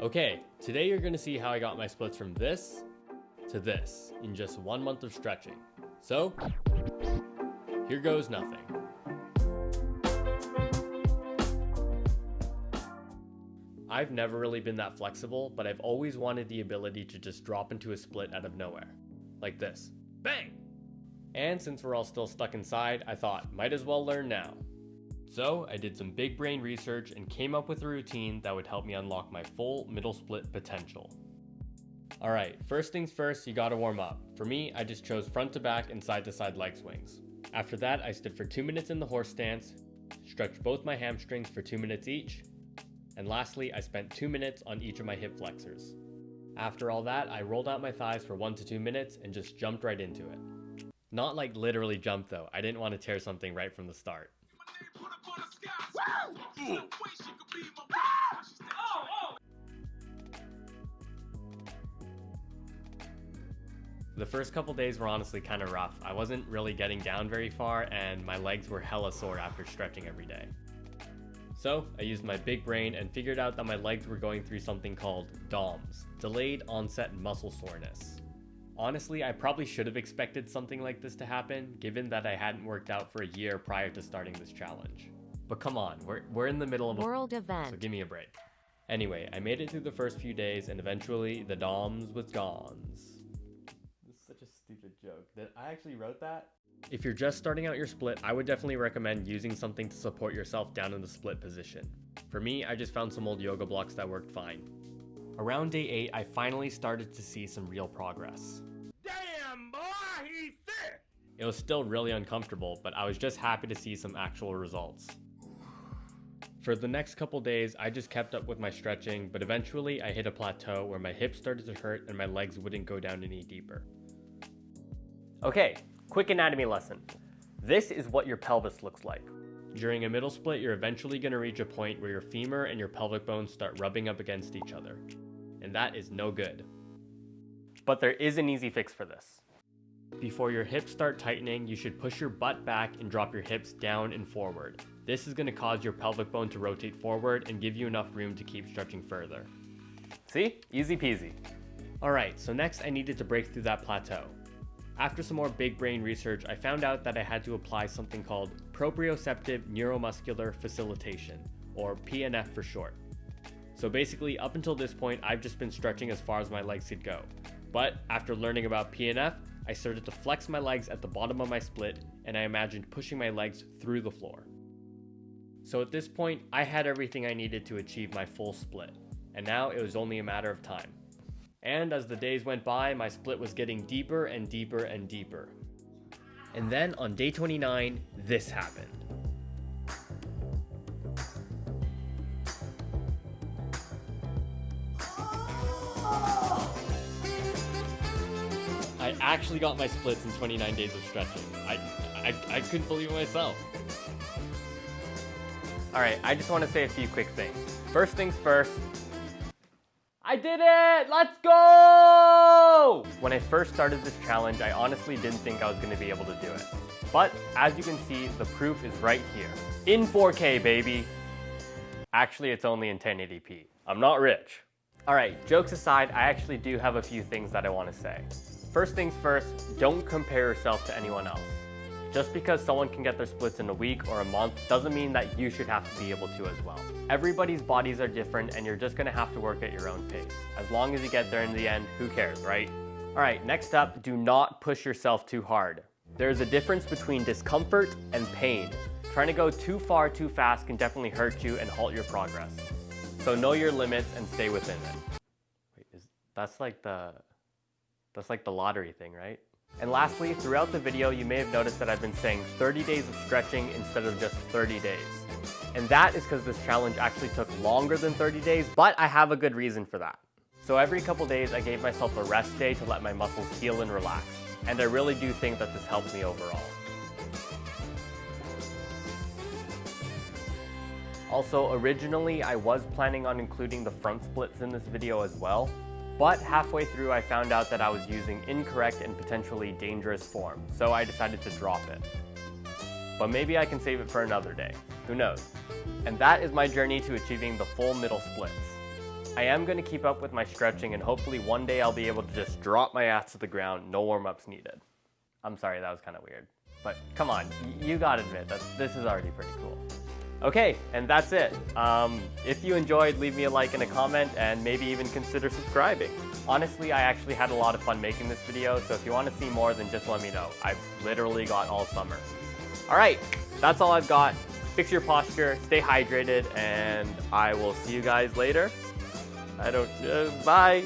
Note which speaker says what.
Speaker 1: Okay, today you're gonna see how I got my splits from this to this in just one month of stretching. So, here goes nothing. I've never really been that flexible, but I've always wanted the ability to just drop into a split out of nowhere. Like this. Bang! And since we're all still stuck inside, I thought, might as well learn now. So I did some big brain research and came up with a routine that would help me unlock my full middle split potential. Alright, first things first, you gotta warm up. For me, I just chose front to back and side to side leg swings. After that, I stood for 2 minutes in the horse stance, stretched both my hamstrings for 2 minutes each, and lastly, I spent 2 minutes on each of my hip flexors. After all that, I rolled out my thighs for 1 to 2 minutes and just jumped right into it. Not like literally jump though, I didn't want to tear something right from the start. The first couple days were honestly kind of rough. I wasn't really getting down very far and my legs were hella sore after stretching every day. So I used my big brain and figured out that my legs were going through something called DOMS, Delayed Onset Muscle Soreness. Honestly, I probably should have expected something like this to happen, given that I hadn't worked out for a year prior to starting this challenge. But come on, we're, we're in the middle of a
Speaker 2: world event.
Speaker 1: So give me a break. Anyway, I made it through the first few days and eventually the DOMS was gone Such a stupid joke that I actually wrote that. If you're just starting out your split, I would definitely recommend using something to support yourself down in the split position. For me, I just found some old yoga blocks that worked fine. Around day 8, I finally started to see some real progress.
Speaker 3: Damn, boy, he's thick!
Speaker 1: It was still really uncomfortable, but I was just happy to see some actual results. For the next couple days, I just kept up with my stretching, but eventually I hit a plateau where my hips started to hurt and my legs wouldn't go down any deeper. Okay, quick anatomy lesson. This is what your pelvis looks like. During a middle split, you're eventually going to reach a point where your femur and your pelvic bones start rubbing up against each other. And that is no good. But there is an easy fix for this. Before your hips start tightening, you should push your butt back and drop your hips down and forward. This is going to cause your pelvic bone to rotate forward and give you enough room to keep stretching further. See? Easy peasy. Alright, so next I needed to break through that plateau. After some more big brain research, I found out that I had to apply something called proprioceptive neuromuscular facilitation, or PNF for short. So basically, up until this point, I've just been stretching as far as my legs could go. But after learning about PNF, I started to flex my legs at the bottom of my split, and I imagined pushing my legs through the floor. So at this point, I had everything I needed to achieve my full split, and now it was only a matter of time. And as the days went by, my split was getting deeper and deeper and deeper. And then on day 29, this happened. I actually got my splits in 29 days of stretching. I, I, I couldn't believe it myself. Alright, I just want to say a few quick things. First things first, I did it! Let's go! When I first started this challenge, I honestly didn't think I was going to be able to do it. But as you can see, the proof is right here. In 4K, baby! Actually, it's only in 1080p. I'm not rich. Alright, jokes aside, I actually do have a few things that I want to say. First things first, don't compare yourself to anyone else. Just because someone can get their splits in a week or a month doesn't mean that you should have to be able to as well. Everybody's bodies are different and you're just gonna have to work at your own pace. As long as you get there in the end, who cares, right? All right, next up, do not push yourself too hard. There's a difference between discomfort and pain. Trying to go too far too fast can definitely hurt you and halt your progress. So know your limits and stay within it. Wait, is, that's like the, that's like the lottery thing, right? And lastly, throughout the video, you may have noticed that I've been saying 30 days of stretching instead of just 30 days. And that is because this challenge actually took longer than 30 days, but I have a good reason for that. So every couple days, I gave myself a rest day to let my muscles heal and relax. And I really do think that this helped me overall. Also, originally, I was planning on including the front splits in this video as well, but halfway through I found out that I was using incorrect and potentially dangerous form, so I decided to drop it. But maybe I can save it for another day, who knows. And that is my journey to achieving the full middle splits. I am going to keep up with my stretching and hopefully one day I'll be able to just drop my ass to the ground, no warm-ups needed. I'm sorry, that was kind of weird. But come on, you gotta admit that this is already pretty cool. Okay, and that's it. Um, if you enjoyed, leave me a like and a comment, and maybe even consider subscribing. Honestly, I actually had a lot of fun making this video, so if you want to see more, then just let me know. I've literally got all summer. Alright, that's all I've got. Fix your posture, stay hydrated, and I will see you guys later. I don't, uh, bye.